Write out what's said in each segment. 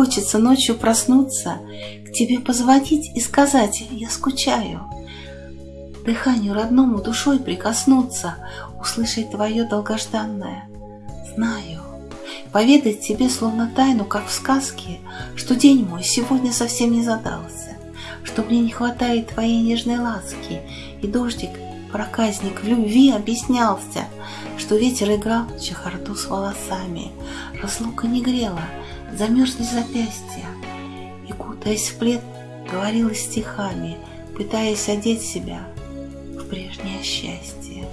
хочется ночью проснуться, к тебе позвонить и сказать «я скучаю», дыханию родному душой прикоснуться, услышать твое долгожданное. «знаю», поведать тебе словно тайну, как в сказке, что день мой сегодня совсем не задался, что мне не хватает твоей нежной ласки, и дождик, проказник в любви объяснялся, что ветер играл чехарду с волосами, разлука не грела, замерзли запястья, и, кутаясь в плед, говорила стихами, пытаясь одеть себя в прежнее счастье.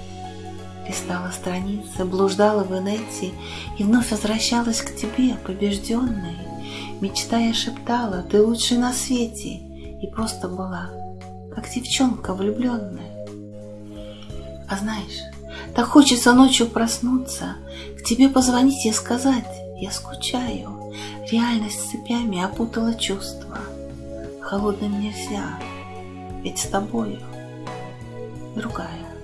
Листала страницы, блуждала в инете и вновь возвращалась к тебе, побежденной, мечтая шептала, ты лучший на свете, и просто была, как девчонка влюбленная. А знаешь, так хочется ночью проснуться, к тебе позвонить и сказать, я скучаю. Реальность цепями опутала чувства. Холодным нельзя, ведь с тобою другая.